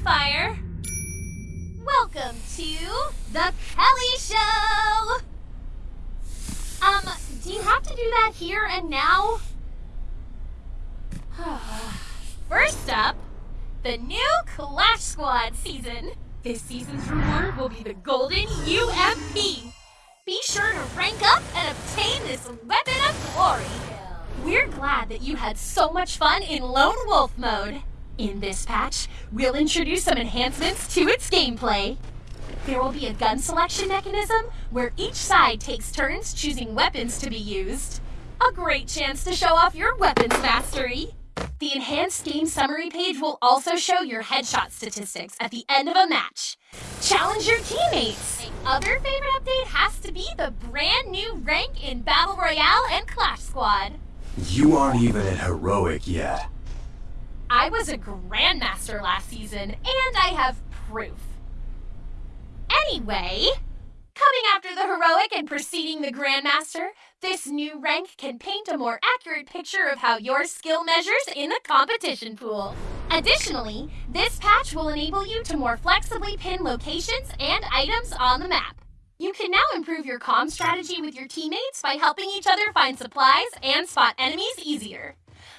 Fire. Welcome to the Kelly Show. Um, do you have to do that here and now? First up, the new Clash Squad season. This season's reward will be the Golden UMP. Be sure to rank up and obtain this weapon of glory. We're glad that you had so much fun in Lone Wolf mode. In this patch, we'll introduce some enhancements to its gameplay. There will be a gun selection mechanism where each side takes turns choosing weapons to be used. A great chance to show off your weapons mastery. The enhanced game summary page will also show your headshot statistics at the end of a match. Challenge your teammates. Other favorite update has to be the brand new rank in Battle Royale and Clash Squad. You aren't even at Heroic yet. I was a Grandmaster last season, and I have proof. Anyway, coming after the Heroic and preceding the Grandmaster, this new rank can paint a more accurate picture of how your skill measures in the competition pool. Additionally, this patch will enable you to more flexibly pin locations and items on the map. You can now improve your comm strategy with your teammates by helping each other find supplies and spot enemies easier.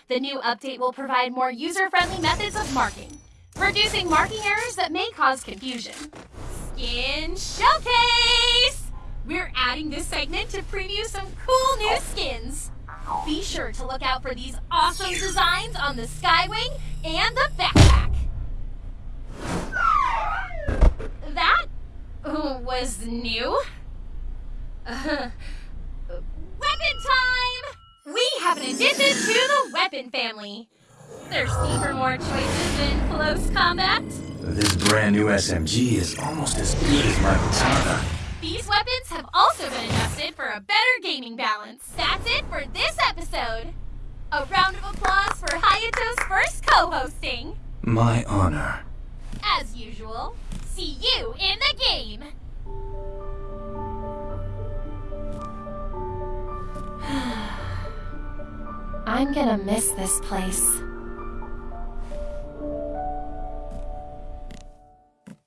The new update will provide more user-friendly methods of marking, reducing marking errors that may cause confusion. Skin Showcase! We're adding this segment to preview some cool new skins. Be sure to look out for these awesome designs on the Skywing and the backpack. That was new. Uh, weapon time! We have an addition to the weapon family. Thirsty for more choices in close combat? This brand new SMG is almost as good as my katana. These weapons have also been adjusted for a better gaming balance. That's it for this episode. A round of applause for Hayato's first co-hosting. My honor. As usual, see you in the game. I'm gonna miss this place.